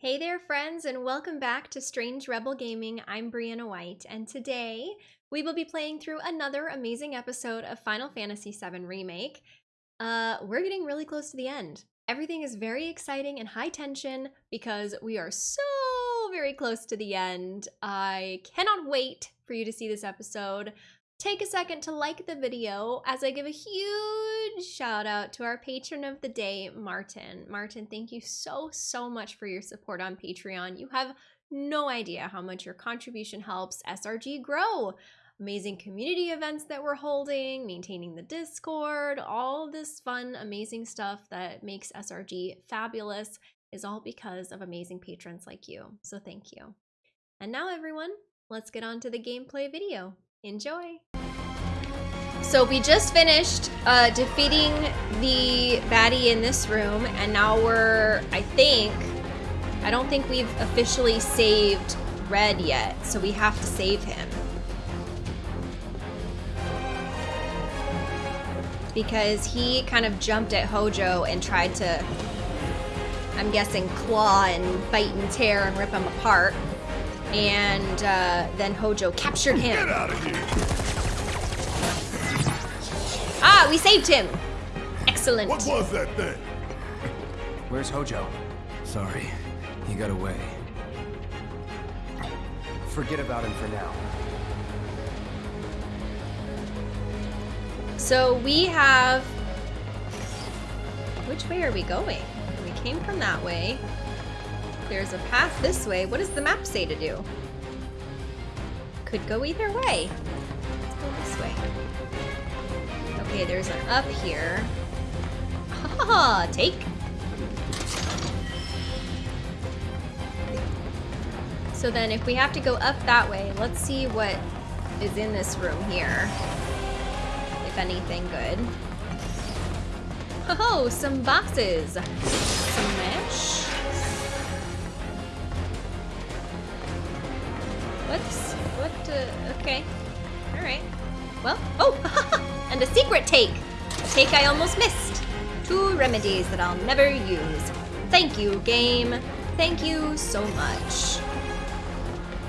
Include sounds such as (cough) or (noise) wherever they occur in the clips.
Hey there, friends, and welcome back to Strange Rebel Gaming. I'm Brianna White, and today we will be playing through another amazing episode of Final Fantasy VII Remake. Uh, we're getting really close to the end. Everything is very exciting and high tension because we are so very close to the end. I cannot wait for you to see this episode. Take a second to like the video as I give a huge shout out to our patron of the day, Martin. Martin, thank you so, so much for your support on Patreon. You have no idea how much your contribution helps SRG grow. Amazing community events that we're holding, maintaining the Discord, all this fun, amazing stuff that makes SRG fabulous is all because of amazing patrons like you. So thank you. And now, everyone, let's get on to the gameplay video. Enjoy! So we just finished uh, defeating the baddie in this room, and now we're, I think, I don't think we've officially saved Red yet, so we have to save him. Because he kind of jumped at Hojo and tried to, I'm guessing, claw and bite and tear and rip him apart and uh, then Hojo captured him. Get out of here! Ah, we saved him. Excellent. What was that thing? Where's Hojo? Sorry, he got away. Forget about him for now. So we have. Which way are we going? We came from that way. There's a path this way. What does the map say to do? Could go either way. Let's go this way. Okay, there's an up here. Ha ha. take. So then if we have to go up that way, let's see what is in this room here. If anything good. Oh, some boxes. Some mesh. What's what? Uh, okay, all right. Well, oh, (laughs) and a secret take. A take I almost missed. Two remedies that I'll never use. Thank you, game. Thank you so much.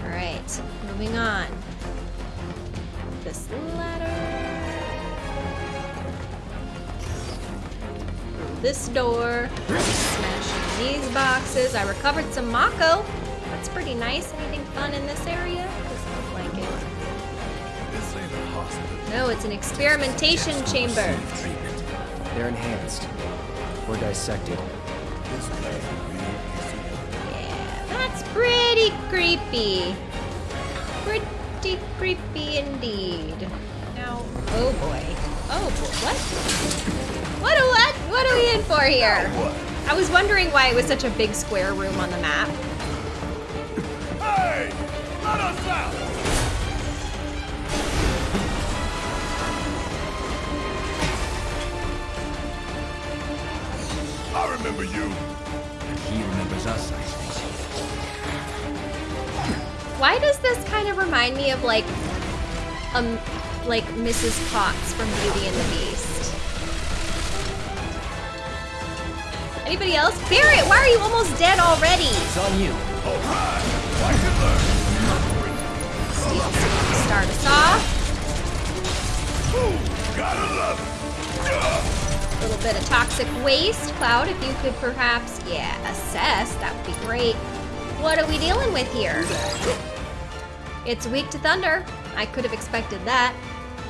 All right, moving on. This ladder. This door. Smashing these boxes. I recovered some Mako. That's pretty nice. Anything fun in this area? No, it's an experimentation chamber. Treatment. They're enhanced. Or dissected. This place will be Yeah, that's pretty creepy. Pretty creepy indeed. Now, oh boy. Oh boy. What? What? What? What are we in for here? I was wondering why it was such a big square room on the map. Hey! Let us out! I remember you. He remembers us, I think. Why does this kind of remind me of like, um, like Mrs. Potts from Beauty and the Beast? Anybody else? Barret, why are you almost dead already? It's on you. All right. Watch and learn. Steel start us off. Gotta love it. A little bit of toxic waste. Cloud, if you could perhaps, yeah, assess, that would be great. What are we dealing with here? It's weak to thunder. I could have expected that.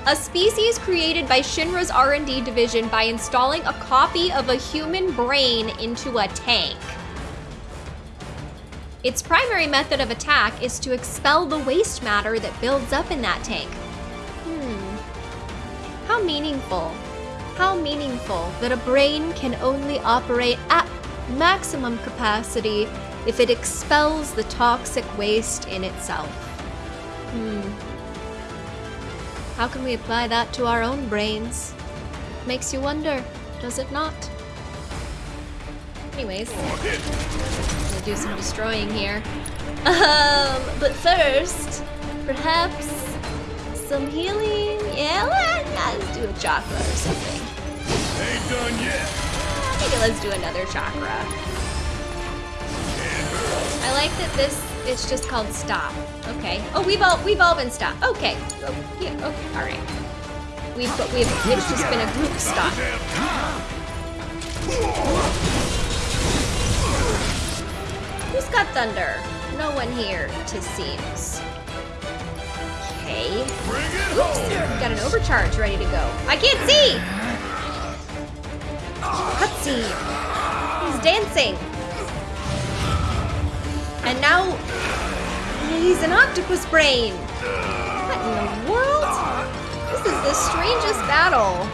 A species created by Shinra's R&D division by installing a copy of a human brain into a tank. Its primary method of attack is to expel the waste matter that builds up in that tank. Hmm. How meaningful. How meaningful that a brain can only operate at maximum capacity if it expels the toxic waste in itself. Hmm. How can we apply that to our own brains? Makes you wonder, does it not? Anyways, gonna do some destroying here. Um, but first, perhaps some healing. Yeah, let- let's do a chakra or something. Ain't done yet. Maybe let's do another chakra. Can't like that this it's just called stop. Okay. Oh, we've all we've all been stopped. Okay. Oh, yeah. Okay. All right. We've but we've it's just been a group stop. Who's got thunder? No one here, tis seems. Okay. Oops, got an overcharge ready to go. I can't see! Cutscene. He's dancing. And now he's an octopus brain. What in the world? This is the strangest battle.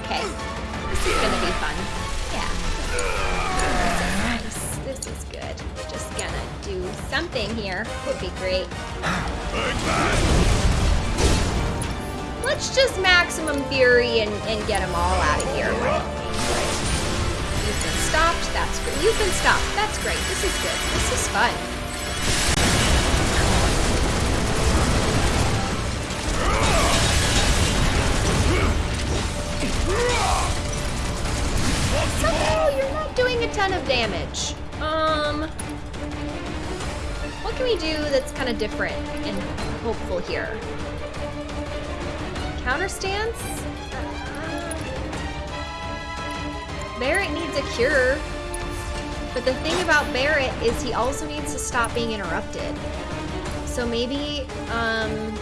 Okay. This is gonna be fun. Yeah. Nice. This is good. We're just gonna do something here. Would be great. Let's just maximum fury and, and get them all out of here. You've been stopped. That's great. You've been stopped. That's great. This is good. This is fun. Somehow you're not doing a ton of damage. Um, what can we do that's kind of different and hopeful here? Counter stance? Barret needs a cure. But the thing about Barret is he also needs to stop being interrupted. So maybe, um,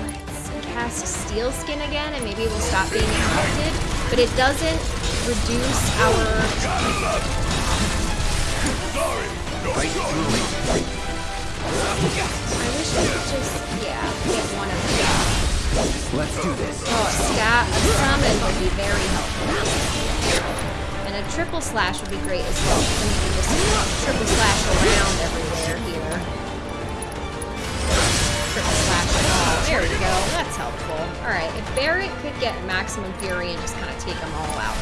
let's cast Steel Skin again and maybe we'll stop being interrupted. But it doesn't reduce our Sorry! No sorry! Let's do this. Oh, stat, a summon would be very helpful. And a triple slash would be great as well. Then we just triple slash around everywhere here. Triple slash it all. There we go. That's helpful. Alright, if Barret could get maximum fury and just kind of take them all out.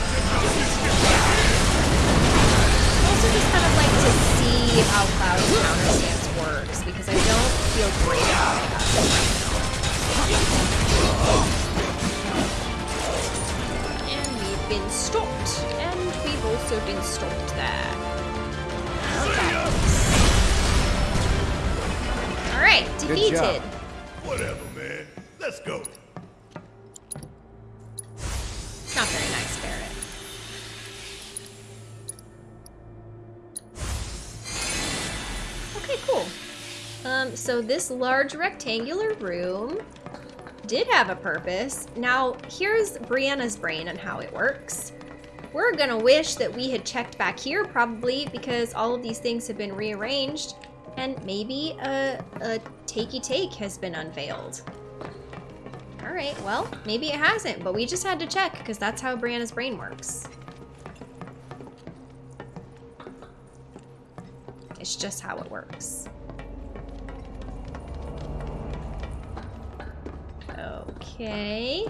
Also just kind of like to see how Cloud's counter stance works because I don't feel great about it as of right now. And we've been stopped. And we've also been stopped there. Alright, defeated. Whatever, man. Let's go. So this large rectangular room did have a purpose. Now, here's Brianna's brain and how it works. We're gonna wish that we had checked back here, probably, because all of these things have been rearranged, and maybe a, a takey take has been unveiled. Alright, well, maybe it hasn't, but we just had to check, because that's how Brianna's brain works. It's just how it works. Okay.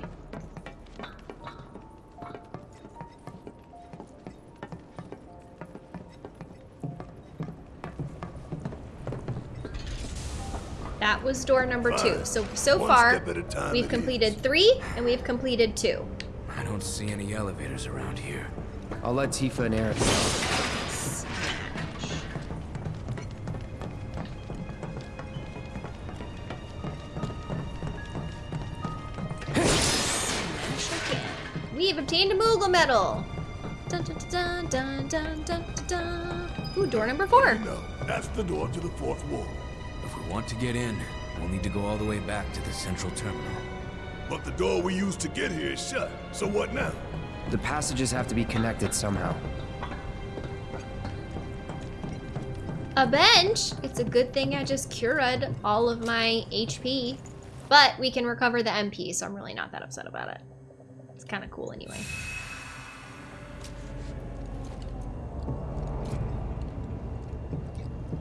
That was door number two. So, so One far, step at a time we've it completed three and we've completed two. I don't see any elevators around here. I'll let Tifa and Aerith know. We have obtained a Moogle medal. Dun, dun, dun, dun, dun, dun, dun, dun. Ooh, door number four. No, that's the door to the fourth ward. If we want to get in, we'll need to go all the way back to the central terminal. But the door we used to get here is shut. So what now? The passages have to be connected somehow. A bench. It's a good thing I just cured all of my HP. But we can recover the MP, so I'm really not that upset about it. It's kind of cool anyway.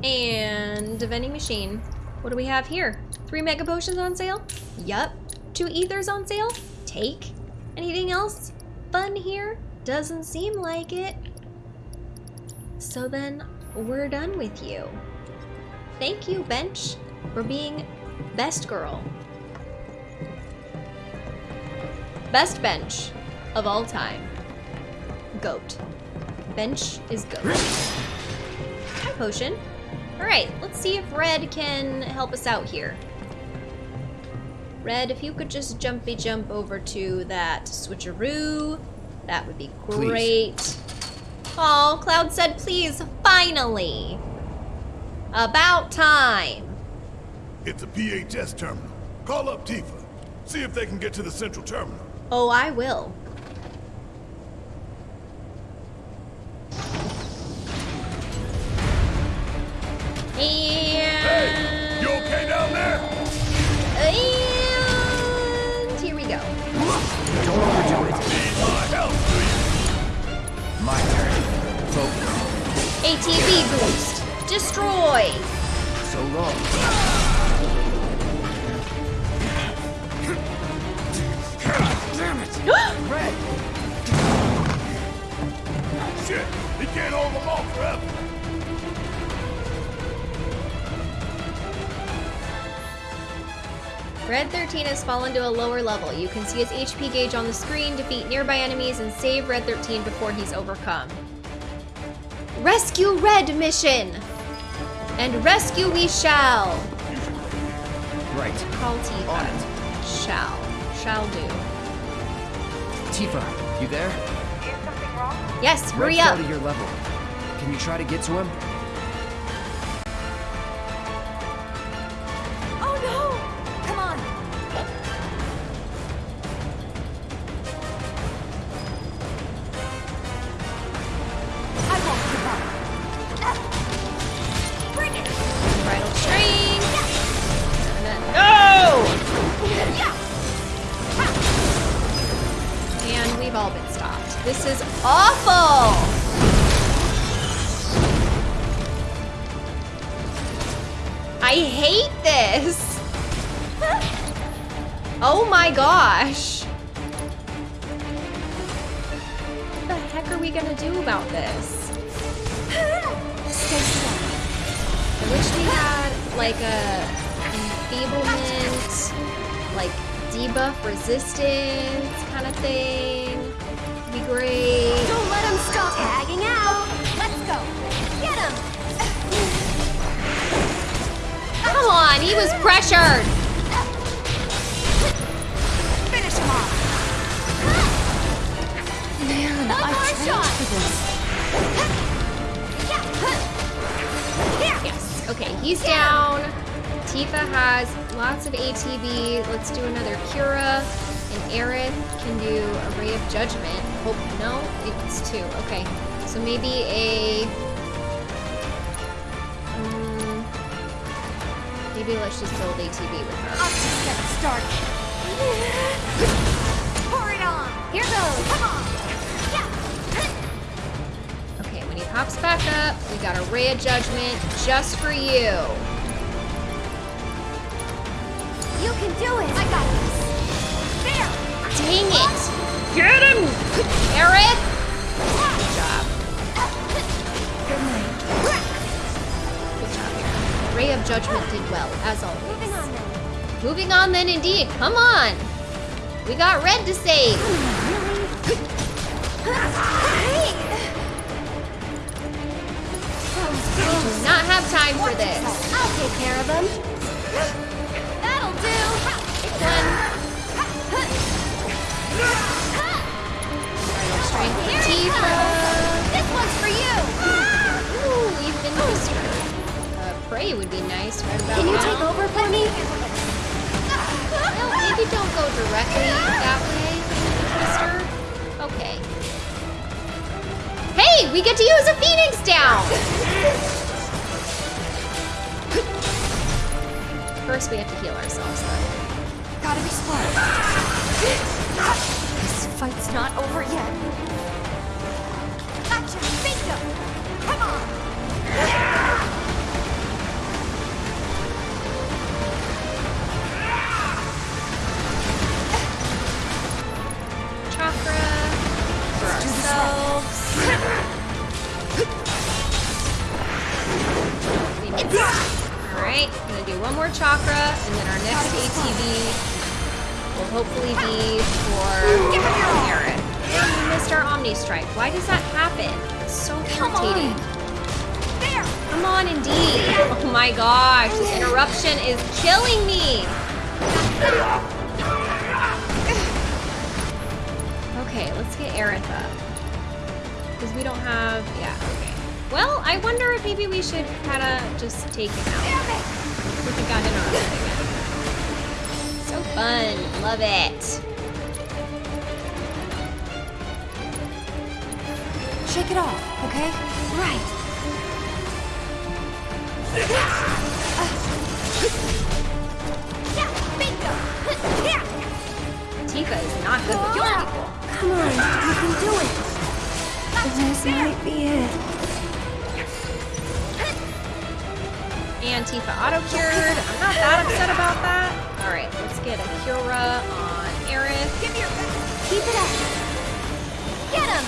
And a vending machine. What do we have here? Three mega potions on sale? Yup. Two ethers on sale? Take. Anything else fun here? Doesn't seem like it. So then, we're done with you. Thank you, Bench, for being best girl. Best bench of all time. Goat. Bench is goat. Hi, Potion. Alright, let's see if Red can help us out here. Red, if you could just jumpy jump over to that switcheroo, that would be Please. great. Oh, Cloud said please, finally. About time. It's a PHS terminal. Call up Tifa. See if they can get to the central terminal. Oh, I will. Hey, And, you okay down there? and here we go. Don't overdo it. Need my help, do you? My turn. Focus. ATB boost. Destroy. So long. Damn it! Red! Shit, he can't hold them off forever. Red 13 has fallen to a lower level. You can see his HP gauge on the screen, defeat nearby enemies, and save Red 13 before he's overcome. Rescue Red mission! And rescue we shall! Right. Call Tifa. Shall. Shall do. Tifa, you there? Yes, hurry Red up! fell to your level. Can you try to get to him? Judgment just for you. You can do it. I got this. There. Dang it! Get him! Aerith! Good job. Good night. Good job, Aerith. Ray of Judgment did well, as always. Moving on then. Moving on then, indeed. Come on! We got Red to save. Be nice right about Can you now. take over for me? No, maybe don't go directly that way, Twister. Okay. Hey, we get to use a Phoenix down! First, we have to heal ourselves, though. Gotta be smart. This fight's not over yet. Gotcha. Bingo. Come on. Alright, gonna do one more chakra, and then our next ATB will hopefully be for Aerith. And we missed our Omni Strike. Why does that happen? It's so irritating. Come on, indeed. Oh my gosh, this interruption is killing me. Okay, let's get Aerith up. Because we don't have, yeah, okay. Well, I wonder if maybe we should kind of just take him out. Damn it! If we got interrupted again. So fun, love it. Shake it off, okay? Right. Yeah, bingo! Yeah! Tifa is not good with Yeah. Oh, people. Come on, you can do it. This might be it. And Tifa auto-cured. I'm not that upset about that. Alright, let's get a Cura on Aerith. Give your. Keep it up. Get him!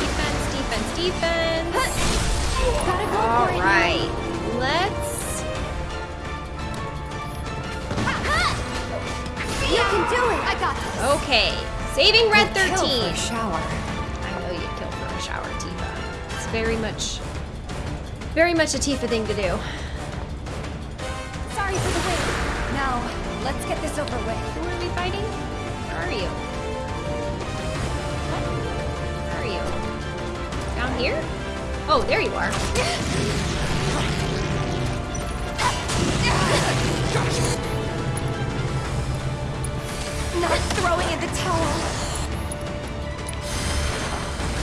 Defense, defense, defense. Gotta go All for it. let's. You can do it. I got this. Okay, saving Red Thirteen. Kill for 13. a shower. I know you'd kill for a shower, Tifa. It's very much, very much a Tifa thing to do. Sorry for the wait. Now, let's get this over with. Who are we fighting? Where are you? What? Where are you? Down here? Oh, there you are. (laughs) (laughs) Not throwing in the towel.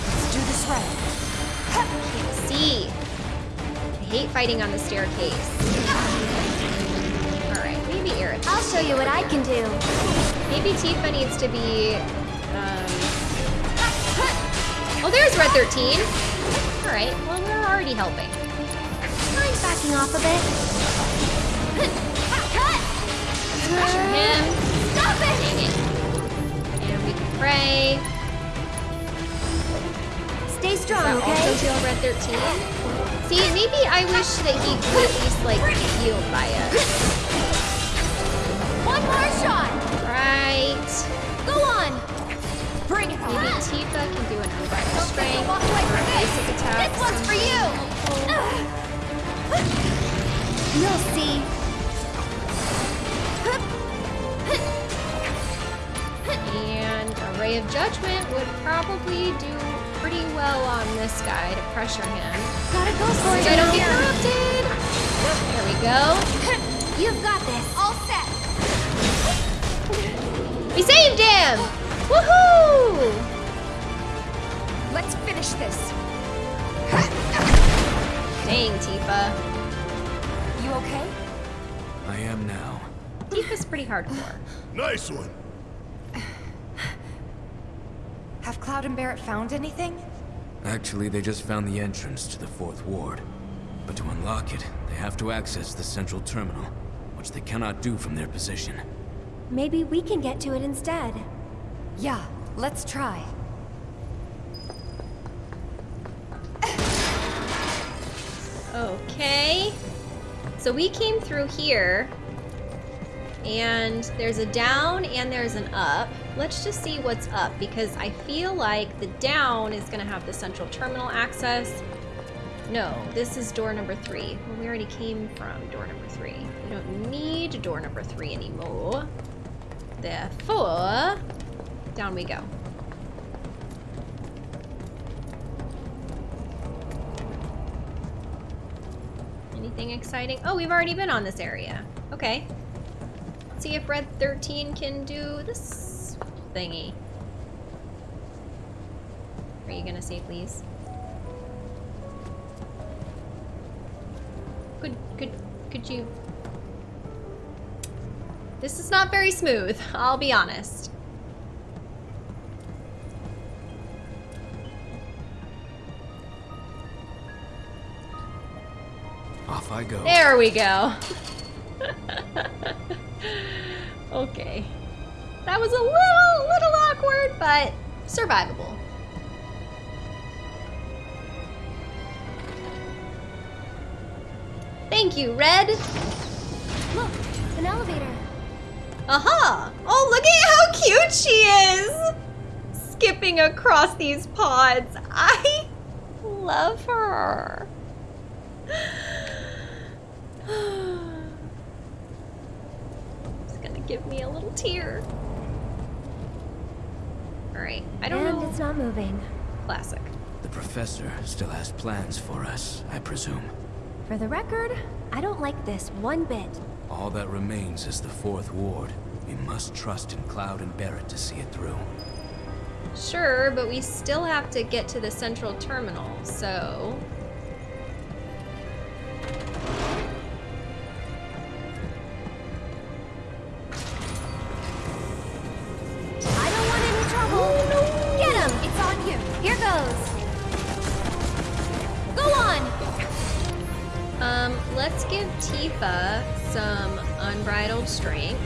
Let's do this right. Can't see. I hate fighting on the staircase. Alright, maybe Aerith. I'll show you what I can do. Maybe Tifa needs to be. Um... Oh, there's Red 13. Alright, well, we're already helping. Mind backing off a bit? Cut! Pressure him. It! And we can pray. Stay strong, that also okay? heal Red 13? See, maybe I wish that he could at least, like, heal by us. One more shot! Right. Go on! Bring it Maybe on! Tifa can do an unbridled strength. you'll walk away or a basic attack. This one's for you! You'll see. And a Ray of Judgment would probably do pretty well on this guy to pressure him. Gotta go for it. So I don't get interrupted. There we go. (laughs) You've got this. All set. We saved him! Woohoo! Let's finish this. Dang, Tifa. You okay? I am now. Tifa's pretty hardcore. Nice one. Have Cloud and Barret found anything? Actually, they just found the entrance to the fourth ward. But to unlock it, they have to access the central terminal, which they cannot do from their position. Maybe we can get to it instead. Yeah, let's try. Okay. So we came through here. And there's a down and there's an up. Let's just see what's up because I feel like the down is going to have the central terminal access. No, this is door number three. Well, we already came from door number three. We don't need door number three anymore. Therefore, down we go. Anything exciting? Oh, we've already been on this area. Okay. See if Red 13 can do this thingy. Are you gonna say please? Could, could, could you? This is not very smooth, I'll be honest. Off I go. There we go. (laughs) okay. That was a little, little awkward, but survivable. Thank you, Red. Look, an elevator. Aha! Oh, look at how cute she is! Skipping across these pods. I love her. It's gonna give me a little tear. Alright, I don't and know. it's not moving. Classic. The professor still has plans for us, I presume. For the record, I don't like this one bit. All that remains is the Fourth Ward. We must trust in Cloud and Barret to see it through. Sure, but we still have to get to the central terminal, so. Tifa some unbridled strength.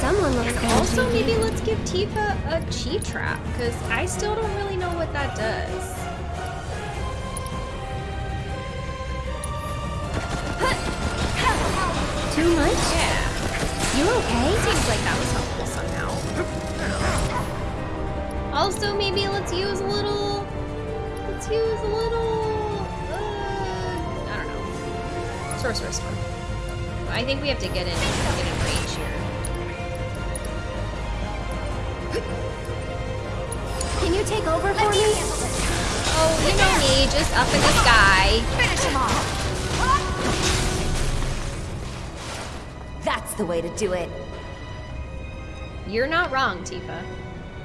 Someone looks of Also, maybe let's give Tifa a chi trap, because I still don't really know what that does. Too much? Yeah, You okay? seems like that was helpful somehow. I don't know. Also, maybe let's use a little. Let's use a little. Know. Sorcerous Storm. I think we have to get in, get in range here. Can you take over for me? Oh, you know me, just up in the sky. Finish him off. That's the way to do it. You're not wrong, Tifa.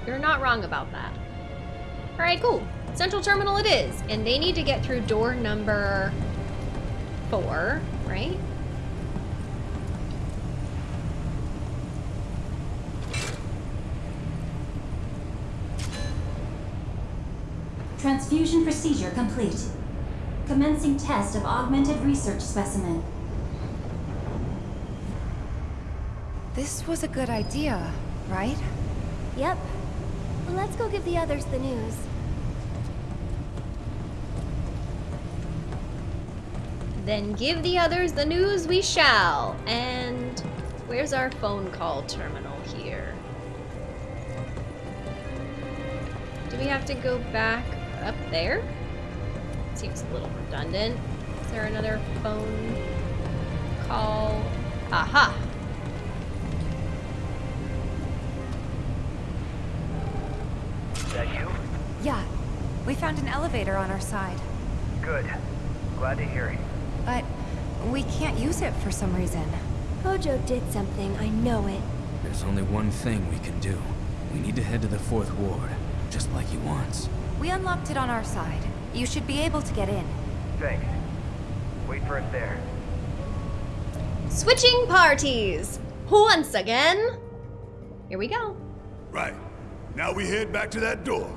You're not wrong about that. Alright, cool. Central Terminal it is. And they need to get through door number four, right? Transfusion procedure complete. Commencing test of augmented research specimen. This was a good idea, right? Yep. Well, let's go give the others the news. Then give the others the news we shall. And where's our phone call terminal here? Do we have to go back up there? Seems a little redundant. Is there another phone call? Aha! That you? Yeah. We found an elevator on our side, Good. Glad to hear it. But we can't use it for some reason. Hojo did something, I know it. There's only one thing we can do. We need to head to the Fourth Ward, just like he wants. We unlocked it on our side. You should be able to get in. Thanks. Wait for us there. Switching parties! Once again! Here we go. Right. Now we head back to that door.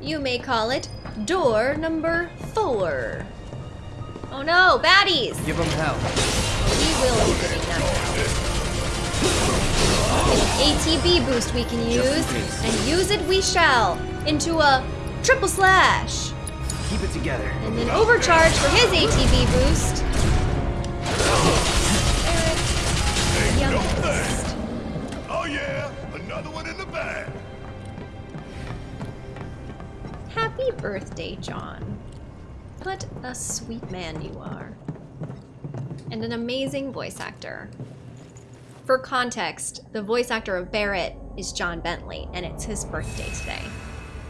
You may call it door number four. Oh no, baddies! Give them hell. We will be giving them an ATB boost we can use, and use it we shall into a triple slash, Keep it together. and then overcharge for his ATB boost. Birthday, John. What a sweet man you are. And an amazing voice actor. For context, the voice actor of Barret is John Bentley, and it's his birthday today.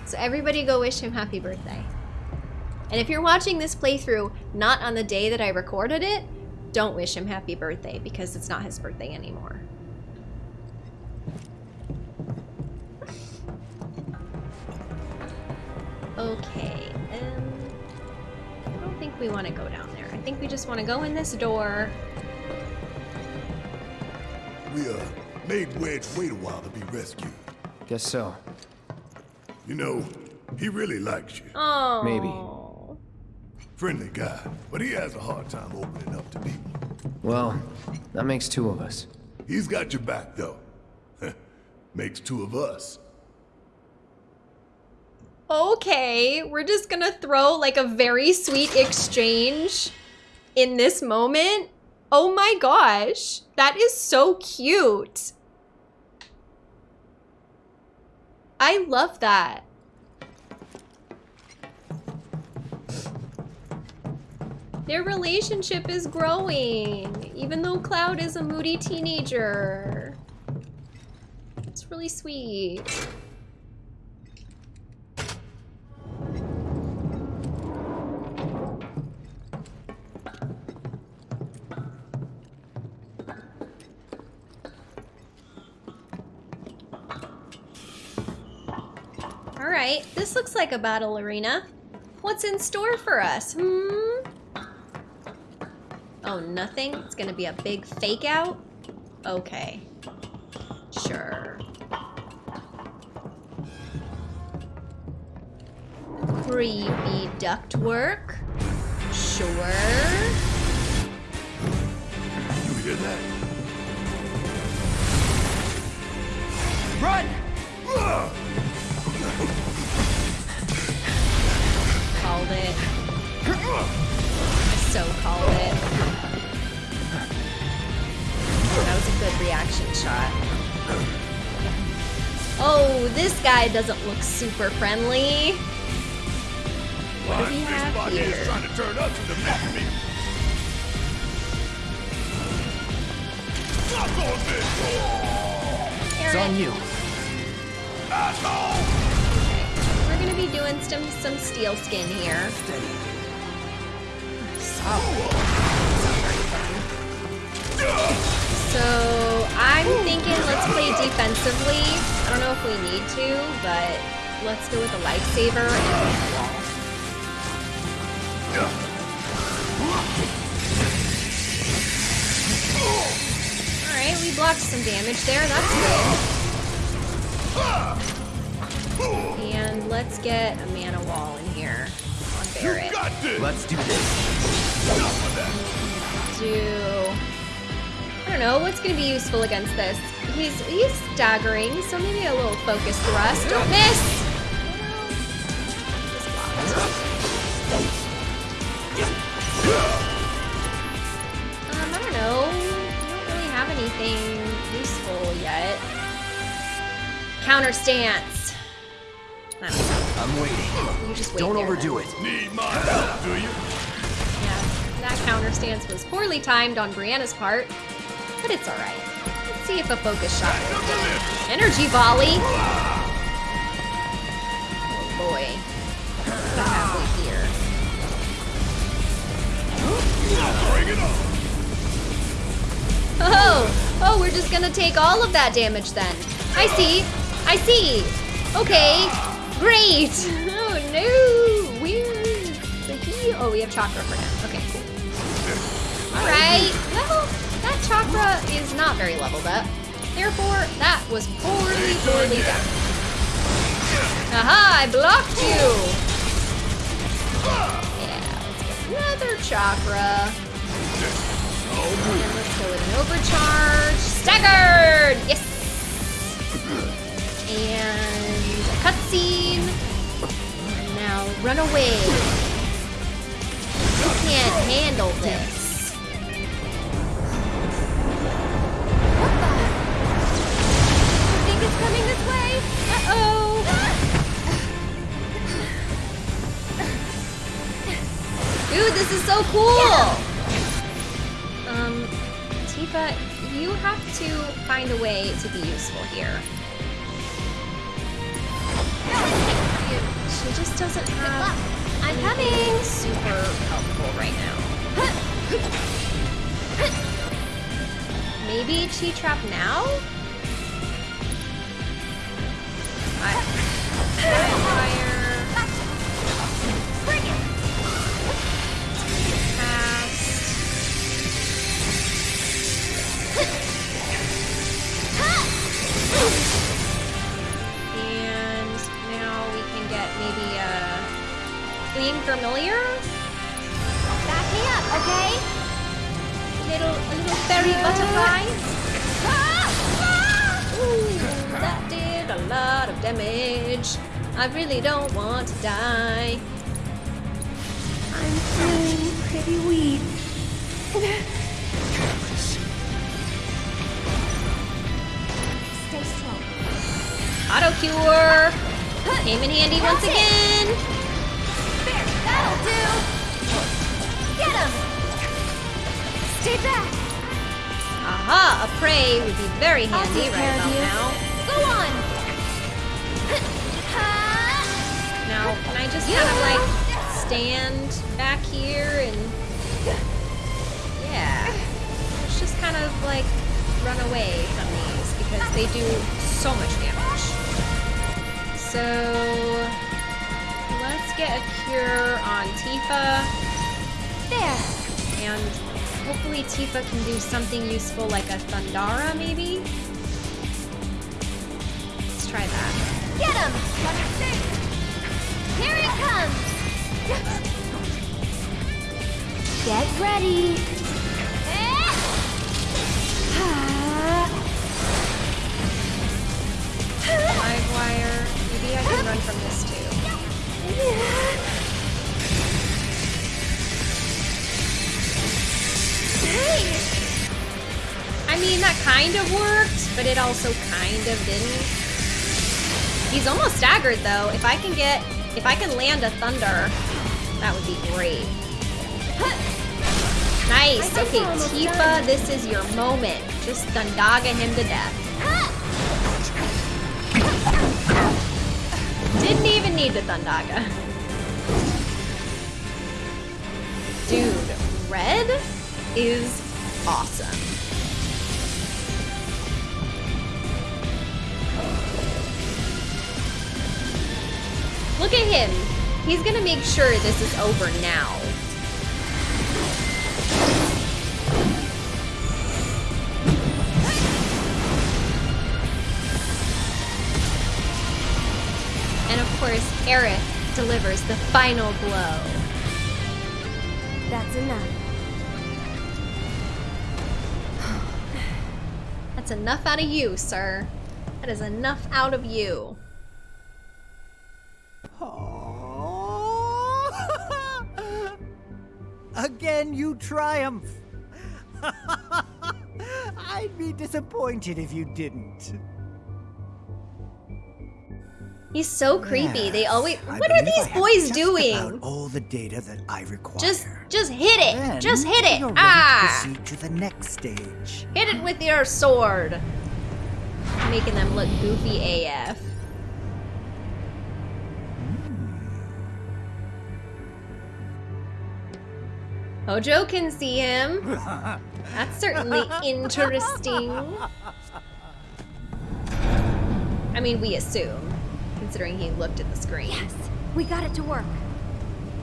So everybody go wish him happy birthday. And if you're watching this playthrough not on the day that I recorded it, don't wish him happy birthday because it's not his birthday anymore. Okay, um, I don't think we want to go down there. I think we just want to go in this door. We uh made Wedge wait a while to be rescued. Guess so. You know, he really likes you. Oh, Maybe. Friendly guy, but he has a hard time opening up to people. Well, that makes two of us. He's got your back though. (laughs) Makes two of us. Okay, we're just gonna throw like a very sweet exchange in this moment. Oh my gosh, that is so cute. I love that. Their relationship is growing, even though Cloud is a moody teenager. It's really sweet. This looks like a battle arena. What's in store for us? Hmm? Oh, nothing? It's gonna be a big fake out? Okay. Sure. Creepy ductwork? Sure. You hear that? Run! Called it. I so called it. That was a good reaction shot. Oh, this guy doesn't look super friendly. What do we Blind have Fishbot here? is trying to turn us into mincemeat. Suck on this, It's on you. asshole! Be doing some some steel skin here. So I'm thinking let's play defensively. I don't know if we need to, but let's go with a lifesaver and wall. Alright, we blocked some damage there, that's good. Let's get a mana wall in here on Barret. Got this! Let's do this. Enough of that. do I don't know what's gonna be useful against this. He's he's staggering, so maybe a little focus thrust. Don't miss. Um, I don't know. I don't really have anything useful yet. Counter stance. Waiting. Just wait Don't there. overdo it. Need my help, do you? Yeah, that counter stance was poorly timed on Brianna's part, but it's alright. Let's see if a focus shot will hit. Energy volley! Oh boy. What ah. have we here? Bring it on! Oh! Oh, we're just gonna take all of that damage then. I see! I see! Okay! Great! (laughs) Oh no! Where's the heal? Oh, we have chakra for him. Okay, cool. Alright, well, that chakra is not very leveled up. Therefore, that was poorly, poorly done. Aha, I blocked you! Yeah, let's get another chakra. And let's go with an overcharge. Staggered! Yes! (clears throat) And a cutscene. Now run away. You can't handle this. What the? I think it's coming this way. Uh-oh. Dude, this is so cool! Um, Tifa, you have to find a way to be useful here. She just doesn't have. I'm coming. Super helpful right now. Maybe chi trap now. I, fire. Get maybe uh, a fleeting familiar. Back me up, okay? Little a little fairy ah! butterfly. Ah! Ah! Ooh, that did a lot of damage. I really don't want to die. I'm feeling pretty weak. Stay strong. Auto cure came in handy once again. There, that'll do. Get him. Stay back. Aha, a pray would be very handy right about now. Go on. Now, can I just kind of like stand back here and yeah, let's just kind of like run away from these because they do so much damage. So let's get a cure on Tifa There. and hopefully Tifa can do something useful like a Thundara maybe. Let's try that. Get him. Here he comes. Get ready. Live wire. Maybe I can run from this too. Hey. I mean, that kind of worked, but it also kind of didn't. He's almost staggered though. If I can get, if I can land a thunder, that would be great. Nice. Okay, Tifa, this is your moment. Just Thundaga him to death. Need the Thundaga. Dude, red is awesome. Look at him. He's gonna make sure this is over now. Aerith delivers the final blow. That's enough. (sighs) That's enough out of you, sir. That is enough out of you. (laughs) Again, you triumph. (laughs) I'd be disappointed if you didn't. He's so creepy. They Yes, always. I What are these boys doing? All the data that I require. Just, just hit it. Then just hit it. Ah! proceed to the next stage. Hit it with your sword. Making them look goofy AF. Hojo can see him. (laughs) That's certainly interesting. (laughs) I mean, we assume, considering he looked at the screen. Yes, we got it to work.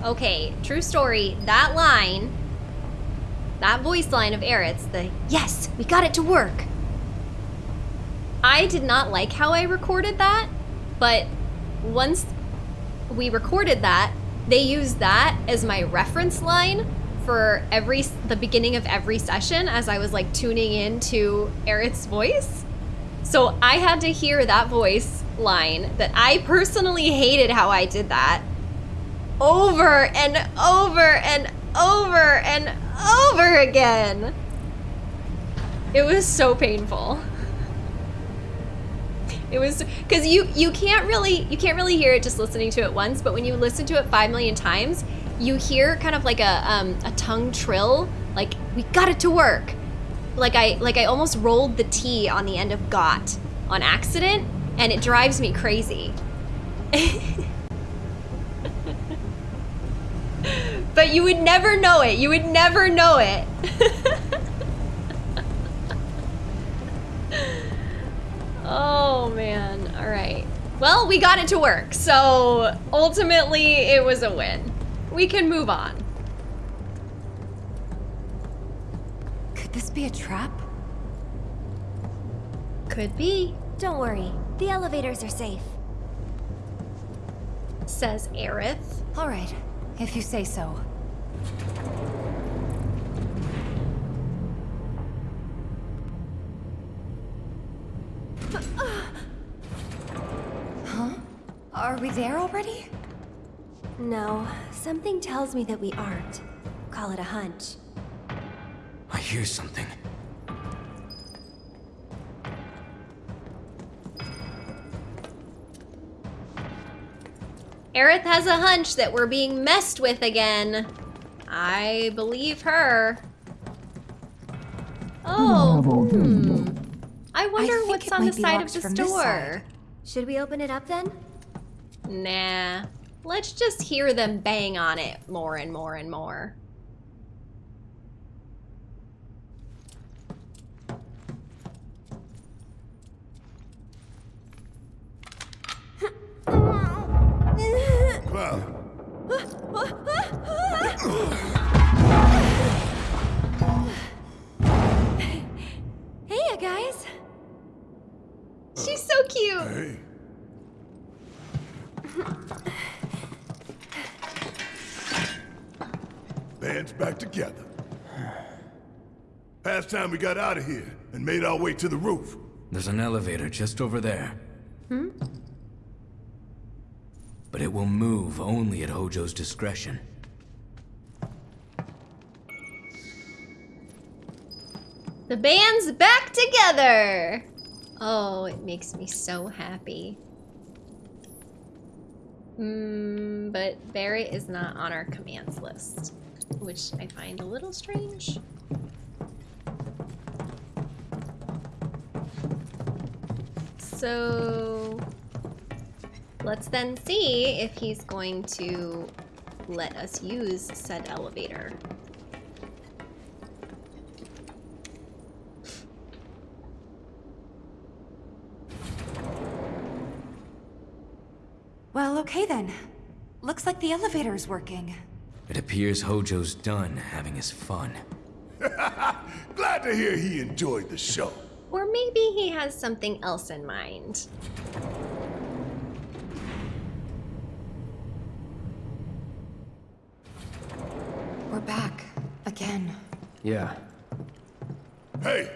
Okay, true story. That line, that voice line of Aerith's, the yes, we got it to work. I did not like how I recorded that, but once we recorded that, they used that as my reference line for every the beginning of every session as I was like tuning in to Aerith's voice. So I had to hear that voice line that I personally hated how I did that over and over and over and over again. It was so painful. It was because you you can't really you can't really hear it just listening to it once, but when you listen to it five million times, you hear kind of like a um, a tongue trill, like we got it to work. Like I like I almost rolled the T on the end of got on accident, and it drives me crazy. (laughs) but you would never know it. You would never know it. (laughs) oh man. All right. Well, we got it to work. So ultimately, it was a win. We can move on. This be a trap? Could be, Don't worry, the elevators are safe. says Aerith. All right, if you say so. Huh? Are we there already? No, something tells me that we aren't. Call it a hunch. I hear something. Aerith has a hunch that we're being messed with again. I believe her. Oh, hmm. I wonder think what's on the side of locked this from this door. Should we open it up then? Nah. Let's just hear them bang on it more and more and more. Time we got out of here and made our way to the roof. There's an elevator just over there. Hmm? But it will move only at Hojo's discretion. The band's back together. Oh, it makes me so happy. Hmm, but Barret is not on our commands list, which I find a little strange. So let's then see if he's going to let us use said elevator. Well, okay then. Looks like the elevator's working. It appears Hojo's done having his fun. (laughs) Glad to hear he enjoyed the show. Or maybe he has something else in mind. We're back. Again. Yeah. Hey,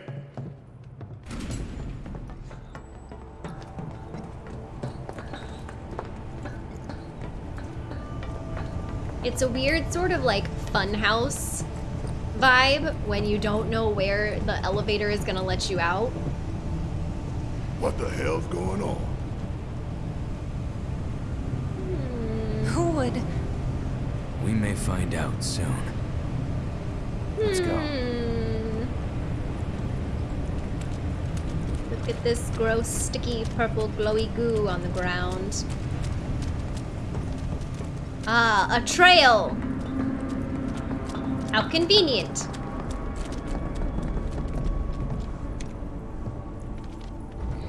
It's a weird sort of like funhouse vibe when you don't know where the elevator is gonna let you out. what the hell's going on? Who would... We may find out soon. Let's go. Hmm. Look at this gross, sticky, purple, glowy goo on the ground. Ah, a trail! How convenient.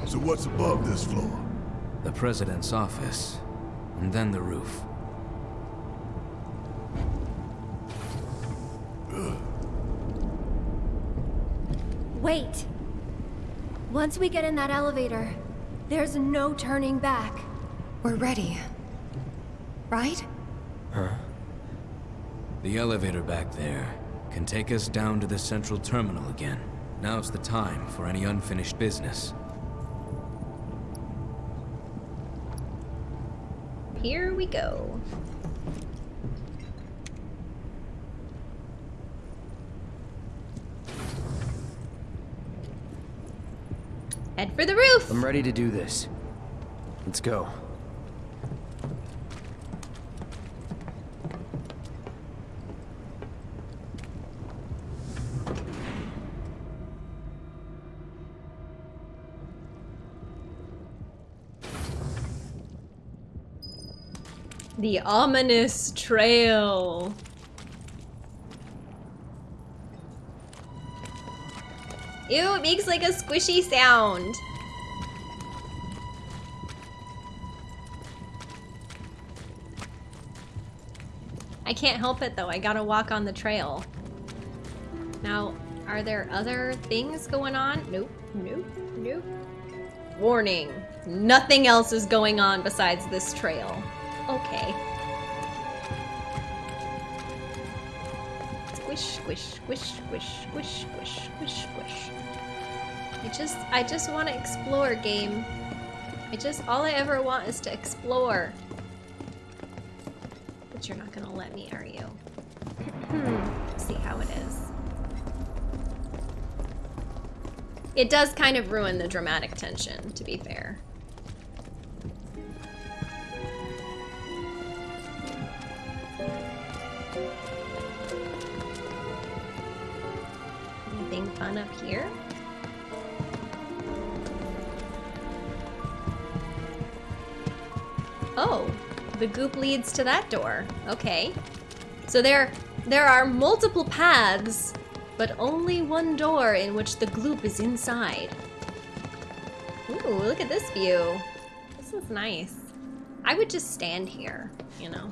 So what's above this floor? The president's office, and then the roof. Wait. Once we get in that elevator, there's no turning back. We're ready. Right? The elevator back there can take us down to the central terminal again. Now's the time for any unfinished business. Here we go. Head for the roof! I'm ready to do this. Let's go. The ominous trail. Ew, it makes like a squishy sound. I can't help it though, I gotta walk on the trail. Now, are there other things going on? Nope, nope, nope. Warning, nothing else is going on besides this trail. Okay. Squish, squish, squish, squish, squish, squish, squish, squish. I just, I just want to explore, game. I just, all I ever want is to explore. But you're not gonna let me, are you? Hmm. See how it is. It does kind of ruin the dramatic tension, to be fair. Goop leads to that door. Okay. So there, there are multiple paths, but only one door in which the gloop is inside. Ooh, look at this view. This is nice. I would just stand here, you know.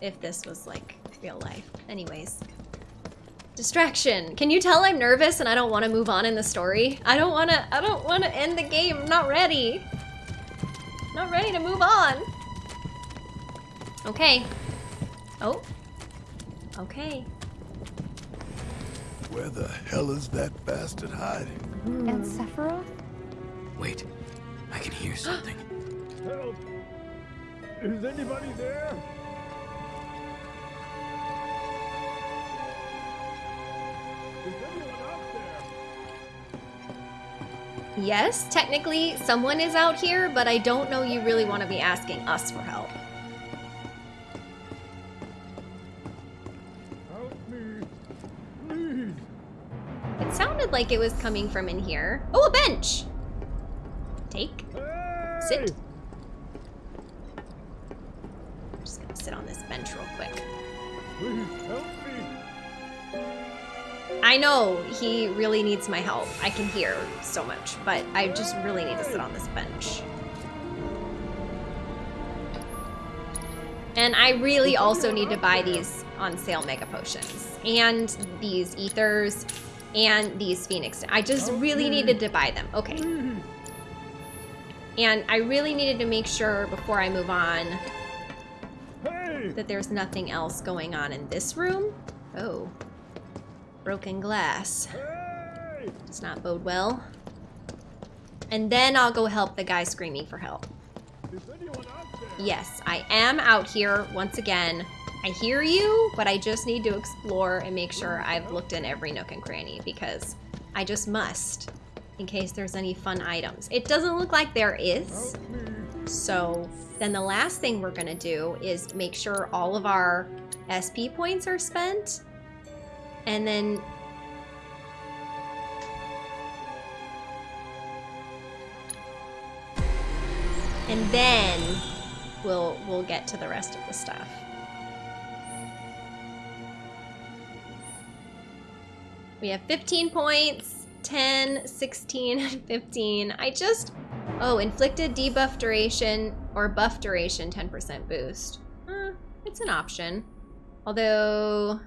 If this was like real life. Anyways. Distraction. Can you tell I'm nervous and I don't want to move on in the story? I don't want to, I don't want to end the game. I'm not ready. Not ready to move on. Okay. Oh. Okay. Where the hell is that bastard hiding? And Sephiroth? Wait, I can hear something. (gasps) Help! Is anybody there? Is anyone Yes, technically someone is out here, but I don't know you really want to be asking us for help. Help me! Please! It sounded like it was coming from in here. Oh, a bench! Take. Hey! Sit. I'm just gonna sit on this bench real quick. Please help me! I know he really needs my help. I can hear so much, but I just really need to sit on this bench. And I really also need to buy these on sale mega potions and these ethers and these phoenix. I just really needed to buy them. Okay. And I really needed to make sure before I move on that there's nothing else going on in this room. Oh. Broken glass. Does not bode well. And then I'll go help the guy screaming for help. Is anyone out there? Yes, I am out here once again. I hear you, but I just need to explore and make sure I've looked in every nook and cranny because I just must in case there's any fun items. It doesn't look like there is. So then the last thing we're gonna do is make sure all of our SP points are spent. And then And then we'll we'll get to the rest of the stuff. We have 15 points, 10, 16, (laughs) and 15. I just Oh, inflicted debuff duration or buff duration 10% boost. It's an option. Although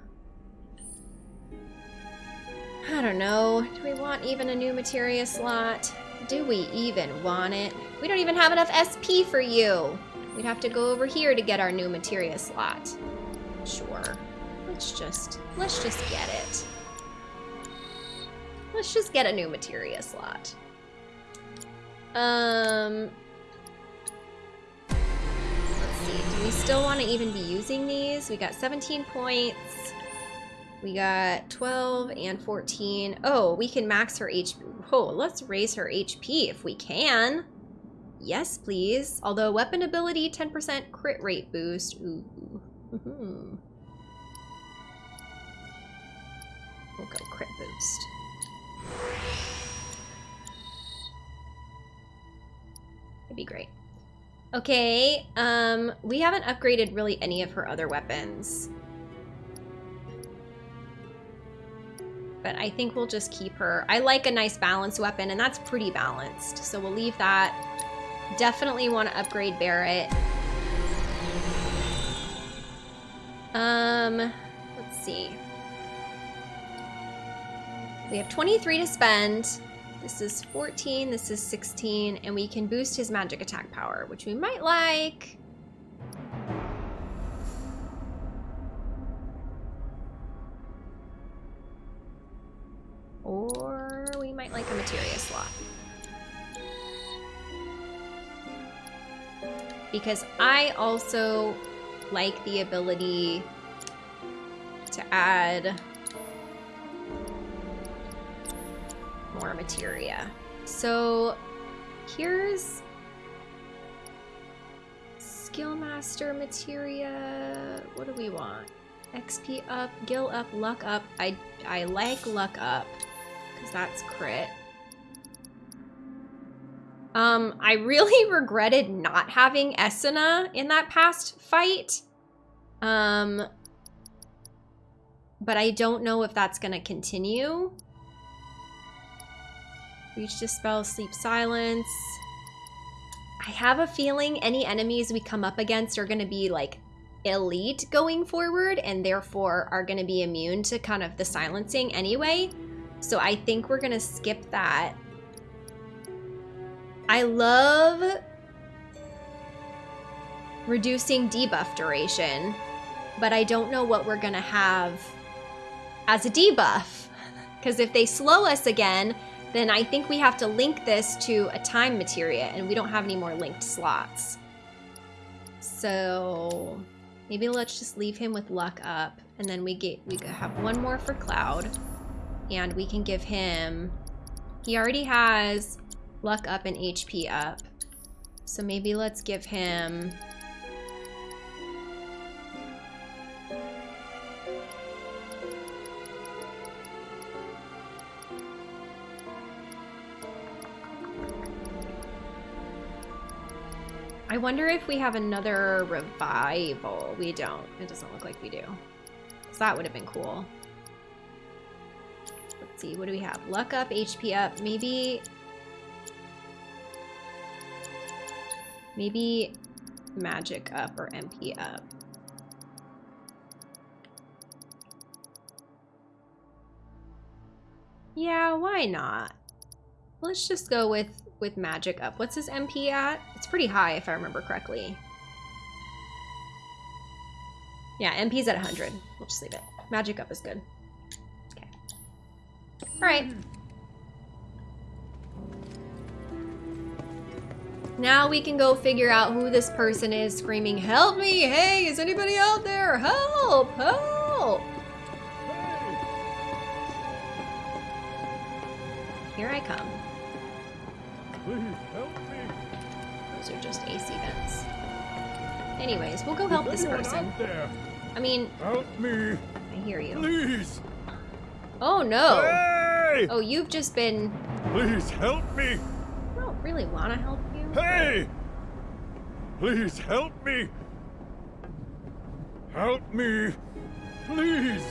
I don't know. Do we want even a new materia slot? Do we even want it? We don't even have enough SP for you. We'd have to go over here to get our new materia slot. Sure. Let's just, let's just get it. Let's just get a new materia slot. Um, let's see. Do we still want to even be using these? We got 17 points. We got 12 and 14. Oh, we can max her HP. Oh, let's raise her HP if we can. Yes, please. Although weapon ability, 10% crit rate boost. Ooh. Mhm. We'll go crit boost. It'd be great. Okay, um, we haven't upgraded really any of her other weapons. But I think we'll just keep her. I like a nice balanced weapon, and that's pretty balanced. So we'll leave that. Definitely want to upgrade Barret. Um, let's see. We have 23 to spend. This is 14, this is 16, and we can boost his magic attack power, which we might like. Because I also like the ability to add more materia. So here's Skillmaster materia. What do we want? XP up, gil up, luck up. I I like luck up because that's crit. Um, I really (laughs) regretted not having Esuna in that past fight. Um, but I don't know if that's gonna continue. Reach dispel, sleep silence. I have a feeling any enemies we come up against are gonna be like elite going forward and therefore are gonna be immune to kind of the silencing anyway. So I think we're gonna skip that. I love reducing debuff duration, but I don't know what we're gonna have as a debuff. Because if they slow us again, then I think we have to link this to a time materia, and we don't have any more linked slots. So maybe let's just leave him with luck up, and then we get we have one more for Cloud, and we can give him. He already has luck up and HP up, so maybe let's give him. I wonder if we have another revival. We don't. It doesn't look like we do. So that would have been cool. Let's see. What do we have? Luck up, HP up. Maybe... Maybe magic up or MP up. Yeah, why not? Let's just go with with magic up. What's his MP at? It's pretty high if I remember correctly. Yeah, MP's at 100. We'll just leave it. Magic up is good. Okay. Alright. Now we can go figure out who this person is screaming, Help me! Hey, is anybody out there? Help! Help! Here I come. Please help me. Those are just AC vents. Anyways, we'll go help this person. I mean, Help me, I hear you. please. Oh no! Hey! Oh, you've just been... Please help me. I don't really want to help. Hey! Please help me. Help me, please.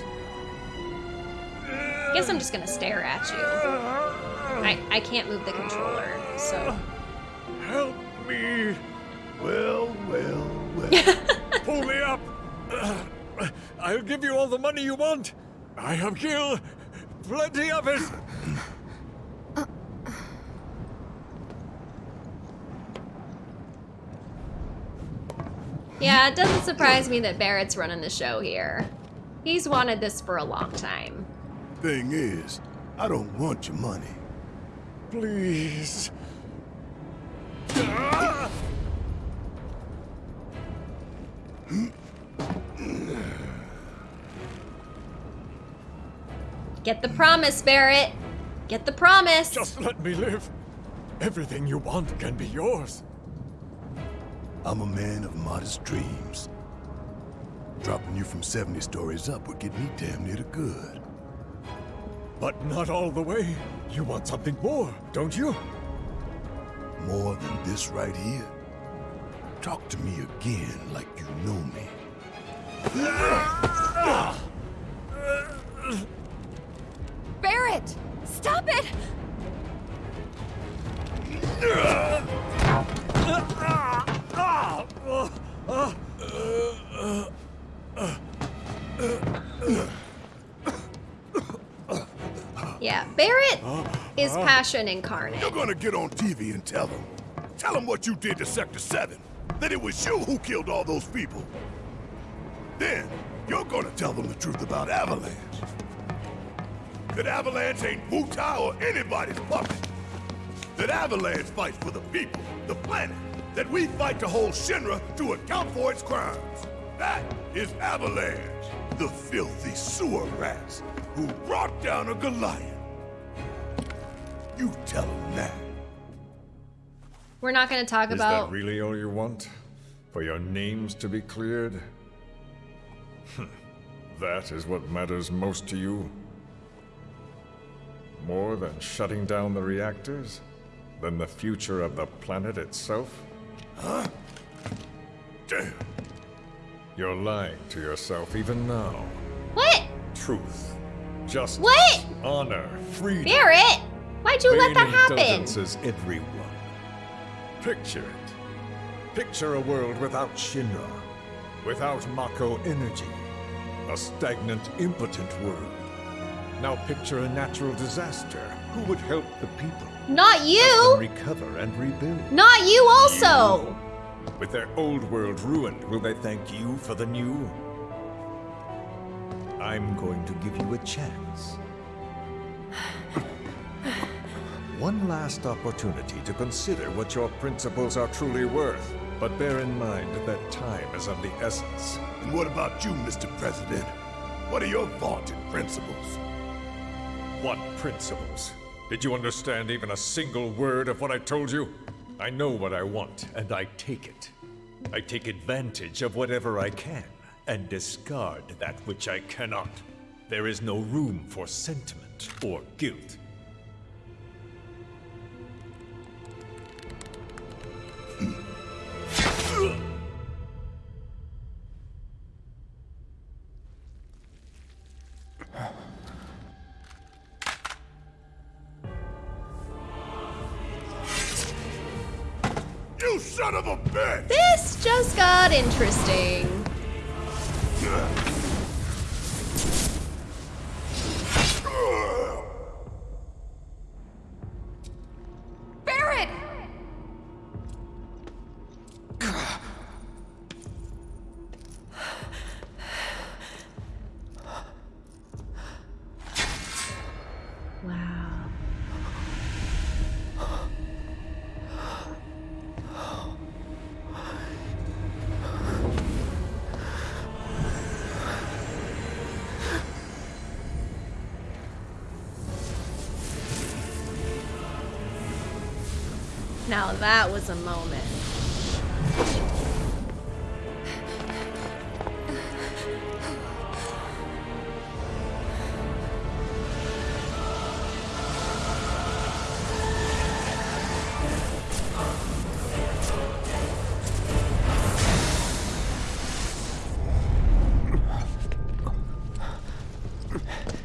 I guess I'm just gonna stare at you. I, I can't move the controller, so... Help me. Well, well, well. (laughs) Pull me up. I'll give you all the money you want. I have gil. Plenty of it. Yeah, it doesn't surprise me that Barret's running the show here. He's wanted this for a long time. Thing is, I don't want your money. Please. Get the promise, Barret! Get the promise! Just let me live. Everything you want can be yours. I'm a man of modest dreams. Dropping you from 70 stories up would get me damn near to good. But not all the way. You want something more, don't you? More than this right here? Talk to me again like you know me. Barret! Stop it! (laughs) Ah! Yeah, Barret is passion incarnate. You're gonna get on TV and tell them. Tell them what you did to Sector 7. That it was you who killed all those people. Then, you're gonna tell them the truth about Avalanche. That Avalanche ain't Wutai or anybody's puppet. That Avalanche fights for the people, the planet, that we fight to hold Shinra to account for its crimes. That is Avalanche, the filthy sewer rats who brought down a Goliath. You tell them that. We're not going to talk Is about. Is that really all you want? For your names to be cleared? Hmm. that is what matters most to you? More than shutting down the reactors? Than the future of the planet itself? Huh? Damn. You're lying to yourself even now. What? Truth. Justice. What? Honor. Freedom. Barret! Why'd you let that happen? everyone. Picture it. Picture a world without Shinra, without Mako energy, a stagnant, impotent world. Now picture a natural disaster. Who would help the people? Not you! recover and rebuild. Not you also! With their old world ruined, will they thank you for the new? I'm going to give you a chance. (sighs) One last opportunity to consider what your principles are truly worth. But bear in mind that time is of the essence. And what about you, Mr. President? What are your vaunted principles? What principles? Did you understand even a single word of what I told you? I know what I want, and I take it. I take advantage of whatever I can, and discard that which I cannot. There is no room for sentiment or guilt. That was a moment.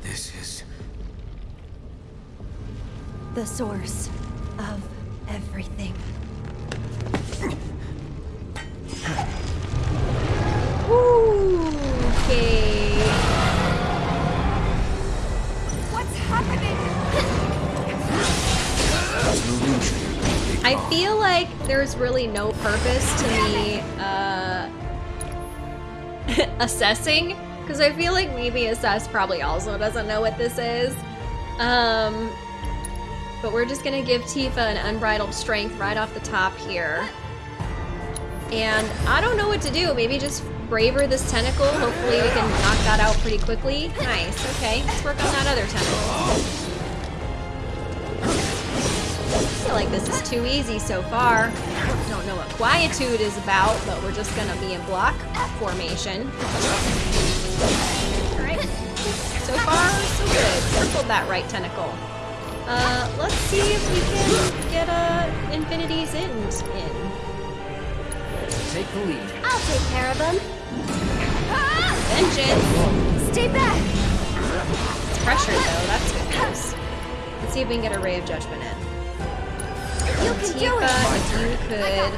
This is. The source really no purpose to me uh, (laughs) assessing because I feel like maybe assess probably also doesn't know what this is. Um, but we're just gonna give Tifa an unbridled strength right off the top here. And I don't know what to do. Maybe just braver this tentacle. Hopefully we can knock that out pretty quickly. Nice. Okay, let's work on that other tentacle. Feel like this is too easy so far. Don't know what quietude is about, but we're just gonna be in block formation. Alright. So far, so good. Circled that right tentacle. Uh, let's see if we can get a Infinity's End in. Take the lead. I'll take care of him. Vengeance! Stay back. It's pressured though, that's good news. Let's see if we can get a Ray of Judgment in. You can do Tifa, it. if you could...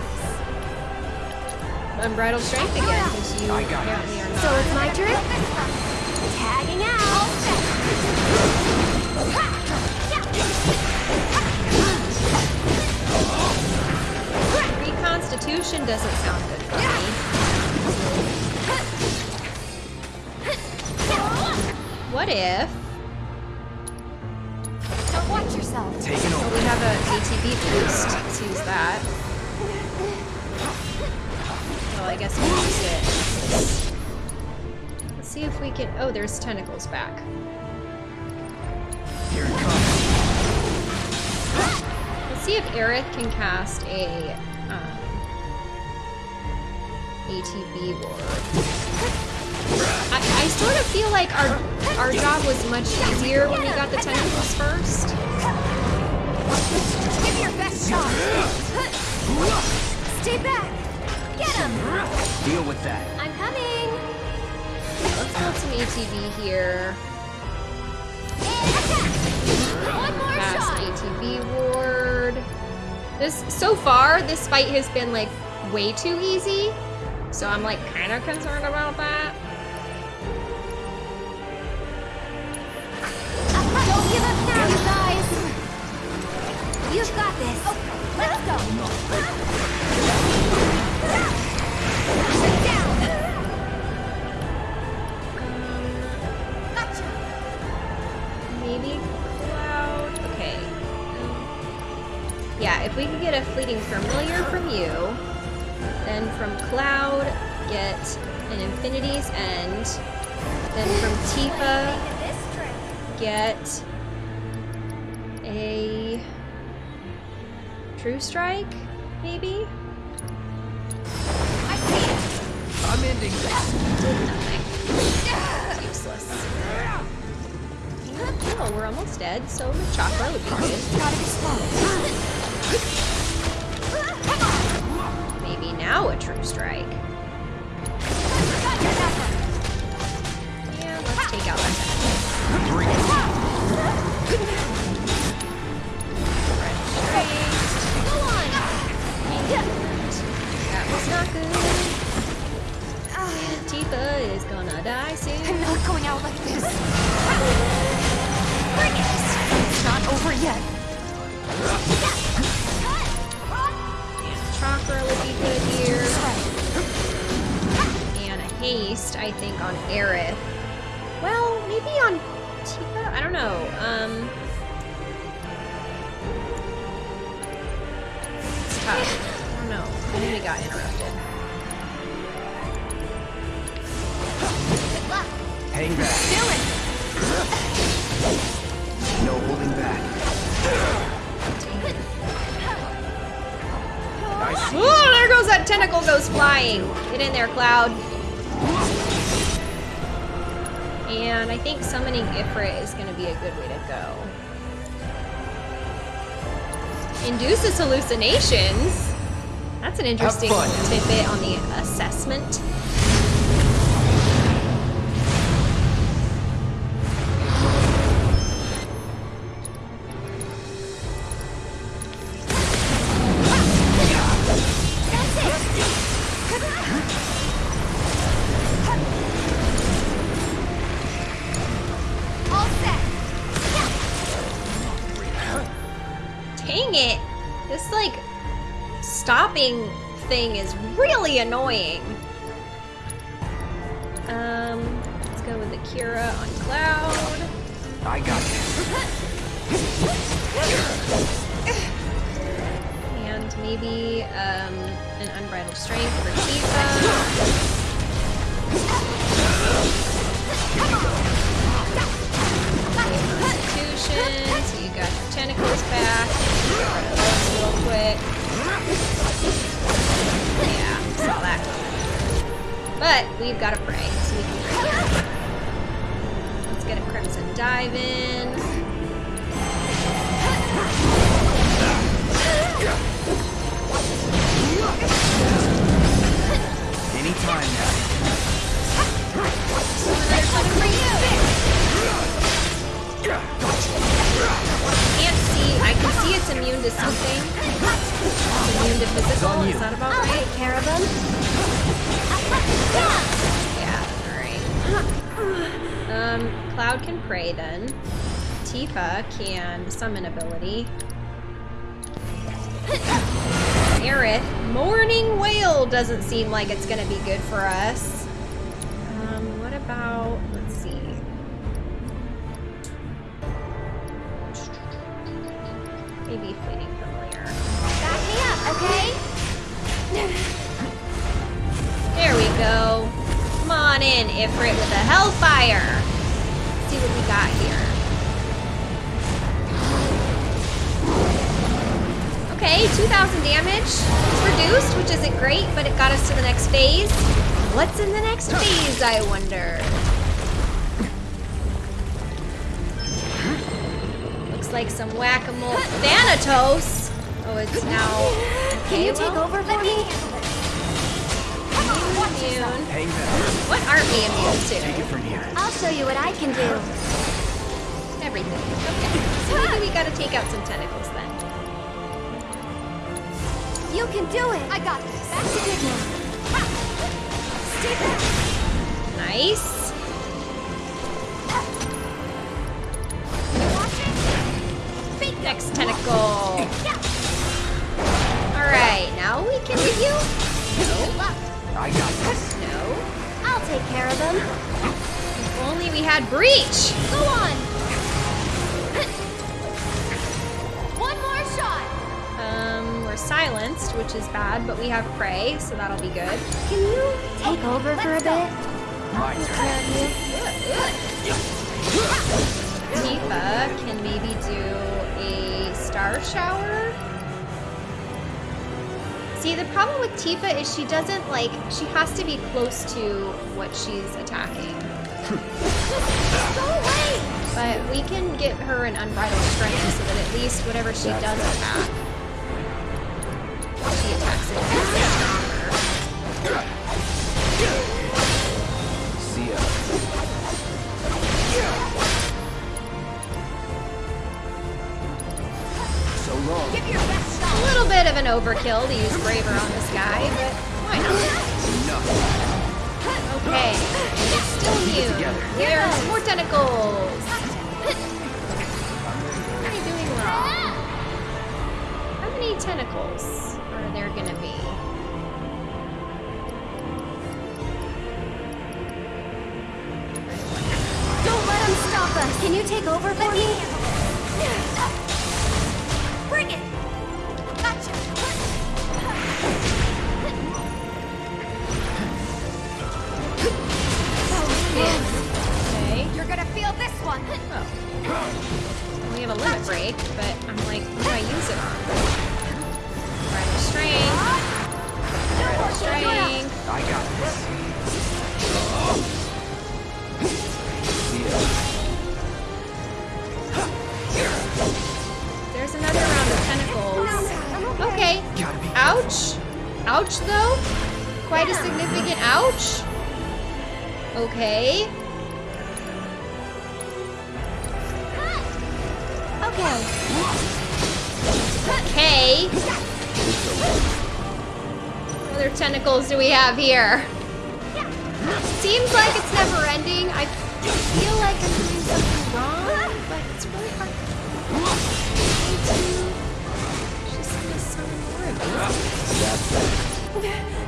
Unbridled strength again, because you I got apparently are not. So it's my turn? Tagging out. Reconstitution doesn't sound good for me. What if... Don't watch yourself. Taking over. we have a ATB boost. Let's use that. Well, I guess we'll use it. Let's see if we can. Oh, there's tentacles back. Here it comes. Let's see if Aerith can cast a um, ATB ward. I, I sort of feel like our our job was much easier when we got the tentacles first. Give your best shot. Stay back. Get him. Deal with that. I'm coming. Let's build some ATB here. One more Cast shot. ATB ward. This so far, this fight has been like way too easy. So I'm like kind of concerned about that. You've got this. Oh, let's go. Sit down. Gotcha. Maybe Cloud. Okay. Yeah, if we could get a fleeting familiar from you, then from Cloud, get an Infinity's End, then from Tifa, get a True Strike, maybe? I see it. I'm ending this. Did nothing. That's useless. Oh, we're almost dead, so the chakra would be good. Gotta be slow. Maybe now a True Strike. Got. Yeah, let's take out that That was not good. And Tifa is gonna die soon. I'm not going out like this. Bring it. It's not over yet. Chakra would be good here. And a haste, I think, on Aerith. Well, maybe on Tifa? I don't know. Um. It's tough. I don't know. I think we got interrupted. Hang back. It. No holding back. I see. Oh, there goes that tentacle goes flying. Get in there, Cloud. And I think summoning Ifrit is going to be a good way to go. Induces hallucinations. That's an interesting tidbit on the assessment. Really annoying. Um, let's go with Akira on Cloud. I got you. And maybe um, an unbridled strength for Tifa. Constitution, so you got your tentacles back. Get rid of those real quick. Yeah, saw that coming. But we've got to pray, so we can here. Let's get a Crimson Dive in. Anytime now. Can't see. I can see it's immune to something. It's immune to physical. Is that about I'll right? take care of him. Yeah. All right. Um, Cloud can pray then. Tifa can summon ability. Aerith, Morning Whale doesn't seem like it's gonna be good for us. In the next phase, I wonder? Looks like some whack-a-mole Thanatos. Oh, it's now... Can you take well, over for me? Immune. Hang back. What aren't we immune to? Take it from here. I'll show you what I can do. Everything. Okay. So maybe we gotta take out some tentacles then. You can do it. I got this. Back to good now. Nice. Next tentacle. Alright, now we can review. No. I got this. No. I'll take care of them. If only we had breach. Go on. We're silenced, which is bad, but we have pray, so that'll be good. Can you take over for a bit? My. Tifa can maybe do a star shower. See, the problem with Tifa is she doesn't like, she has to be close to what she's attacking. Go. But we can get her an unbridled strength so that at least whatever she does attack, overkill to use Braver on this guy, but why not? Okay, it's still immune. together. There's more tentacles. What am I doing wrong? How many tentacles are there gonna be? Don't let him stop us. Can you take over for me? Bring it. Have a limit break, but I'm like, what do I use it on? Bridal strength. Bridal strength. I got this. There's another round of tentacles. Okay. Ouch. Ouch, though. Quite a significant ouch. Okay. Okay. What other tentacles do we have here? Seems like it's never ending. I feel like I'm doing something wrong, but it's really hard to just miss summon more of these.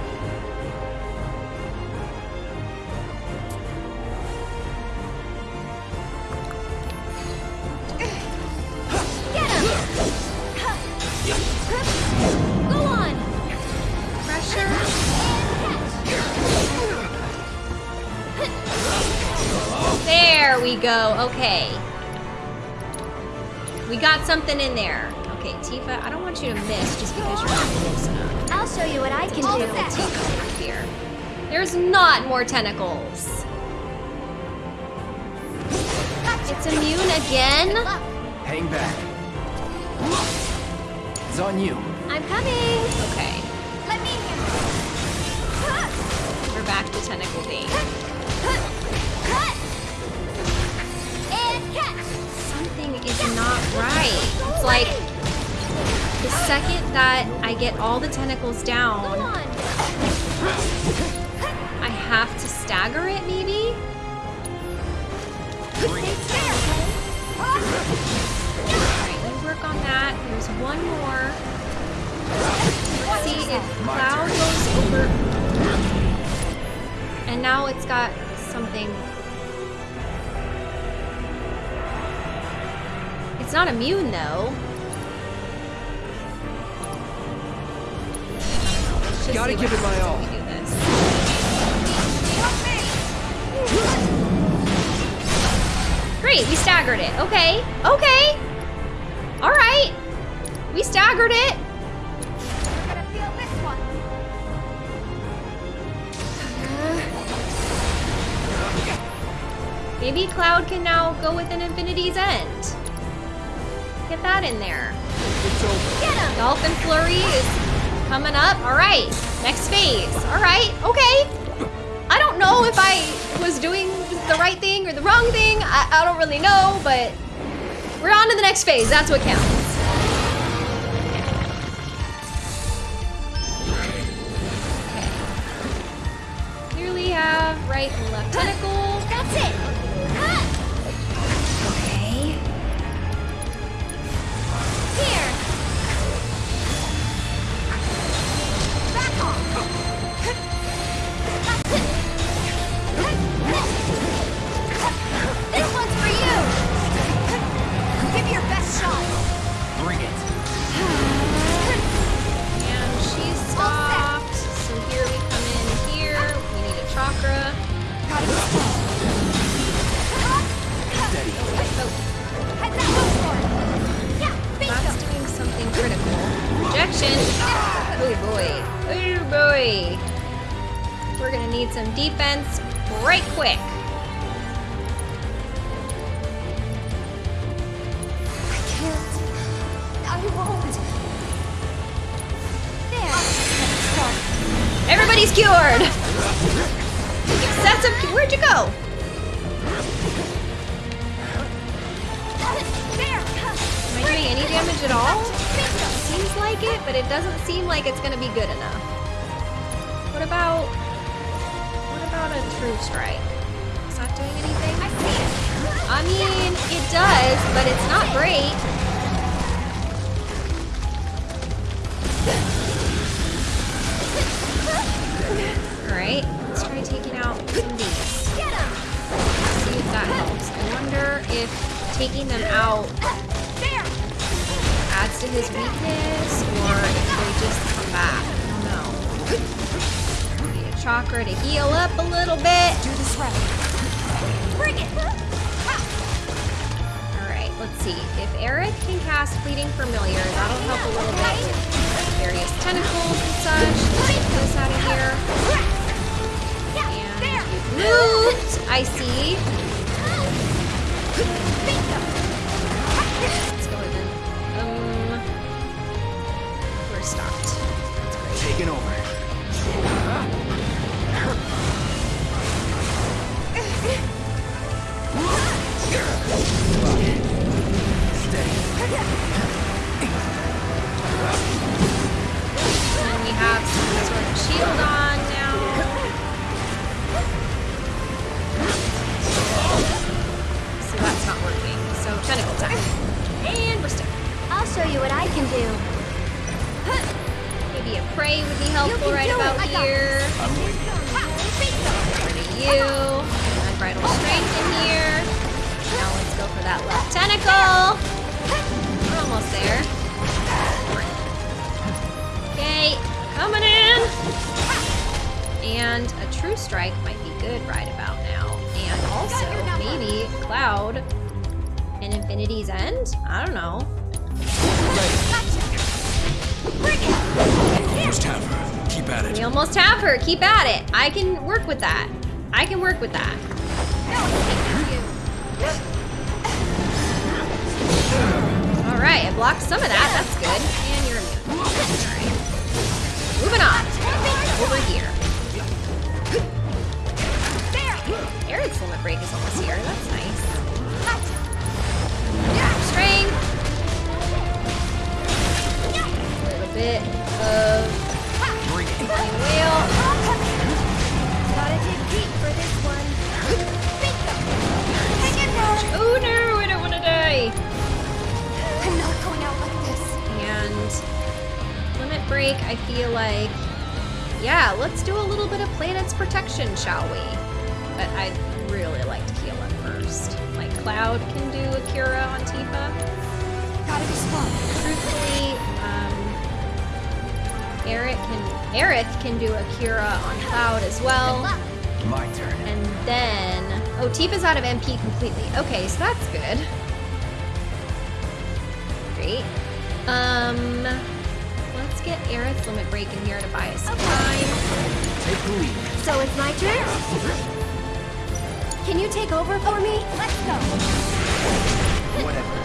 We go. Okay. We got something in there. Okay, Tifa, I don't want you to miss just because you're not close enough. I'll show you what I can All do. Tifa over here. There's not more tentacles. It's immune again? Hang back. It's on you. I'm coming. Okay, Let me we're back to tentacle bait. Is not right. It's like the second that I get all the tentacles down. I have to stagger it maybe? Alright, we work on that. There's one more. Let's see if Cloud goes over. And now it's got something. It's not immune though. I don't know. Let's just Gotta give it my all. when We do this. Great, we staggered it. Okay, okay. All right. We staggered it. We're gonna feel this one. Maybe Cloud can now go with an Infinity's End. Get that in there. Get him! Dolphin Flurry is coming up. All right, next phase. All right, okay. I don't know if I was doing the right thing or the wrong thing. I, I don't really know, but we're on to the next phase. That's what counts. Okay. Here have right and left tentacle. That's it! Shot! Bring it. And she's stopped. So here we come in here. We need a chakra. Steady. Oh, Head that move for it! Yeah, bingo! that's doing something critical. Rejection. Ah. Oh boy. Oh boy. We're gonna need some defense right quick. Everybody's cured. Excessive. Where'd you go? Am I doing any damage at all? Seems like it, but it doesn't seem like it's gonna be good enough. What about what about a true strike? Is that doing anything? I see it. I mean, it does, but it's not great. Alright, let's try taking out some of these. See if that helps. I wonder if taking them out adds to his weakness or if they just come back. I don't know. Need a chakra to heal up a little bit. Do this right. Bring it. Alright, let's see. If Aerith can cast Fleeting Familiar, that'll help a little bit with various tentacles and such. Let's get this out of here. (gasps) I see. Work with that. So it's my turn? Can you take over for me? Let's go. Whatever.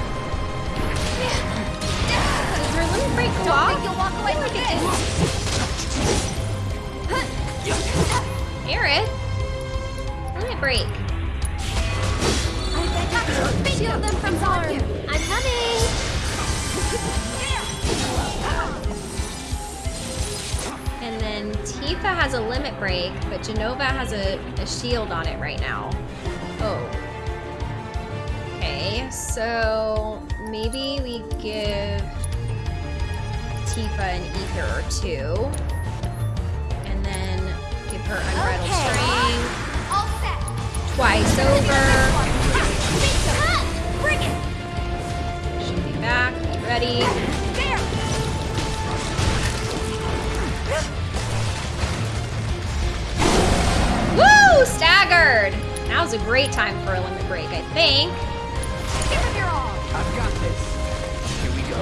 Does her limit break go off? Think you'll walk away with this? Aerith? Limit break. I bet you shield them from harm. I'm coming. And then Tifa has a limit break, but Jenova has a, a shield on it right now. Oh. Okay, so maybe we give Tifa an ether or two. And then give her unbridled Okay. strength All set. twice over. Bring it. Should be back, be ready. Woo! Staggered! Now's a great time for a limit break, I think. I've got this. Here we go.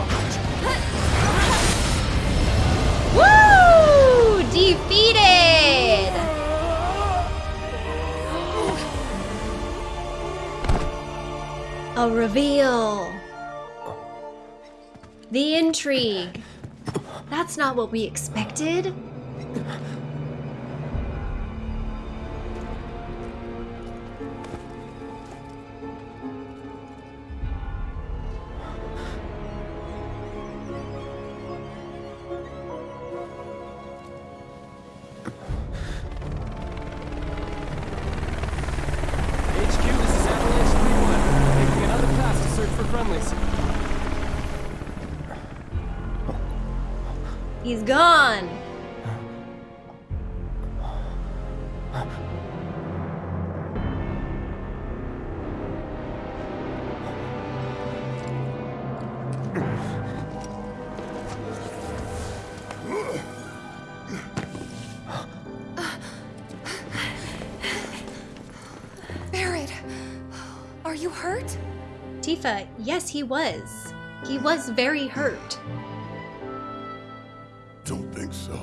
Woo! Defeated! A reveal. The intrigue. That's not what we expected. Are you hurt? Tifa, yes, he was. He was very hurt, Don't think so.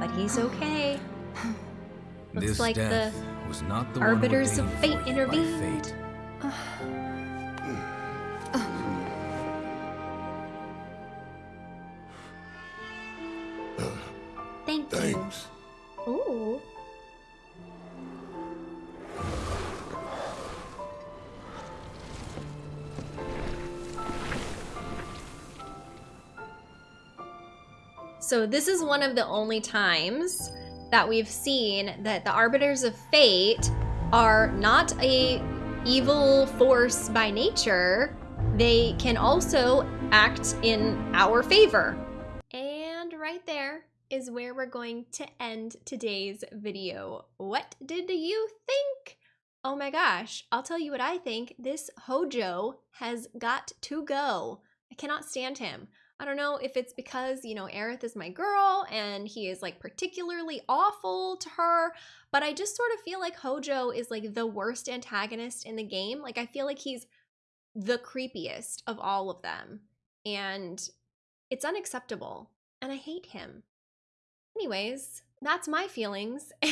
but he's okay. Looks this like the death was not the Arbiters one of Fate for you by intervened. fate. (sighs) Uh, So this is one of the only times that we've seen that the Arbiters of Fate are not a evil force by nature. They can also act in our favor. And right there is where we're going to end today's video. What did you think? Oh my gosh, I'll tell you what I think. This Hojo has got to go. I cannot stand him. I don't know if it's because, you know, Aerith is my girl and he is like particularly awful to her, but I just sort of feel like Hojo is like the worst antagonist in the game. Like, I feel like he's the creepiest of all of them. And it's unacceptable. And I hate him. Anyways, that's my feelings. (laughs)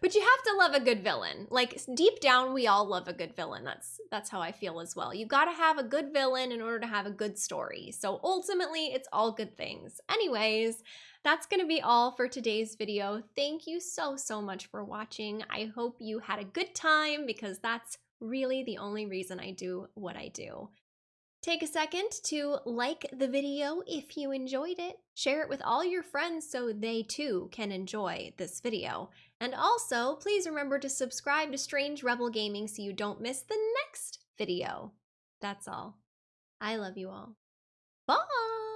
but you have to love a good villain. Like deep down we all love a good villain. That's that's how I feel as well. You got to have a good villain in order to have a good story. So ultimately it's all good things. Anyways, that's going to be all for today's video. Thank you so so much for watching. I hope you had a good time because that's really the only reason I do what I do. Take a second to like the video if you enjoyed it. Share it with all your friends so they too can enjoy this video. And also, please remember to subscribe to Strange Rebel Gaming so you don't miss the next video. That's all. I love you all. Bye!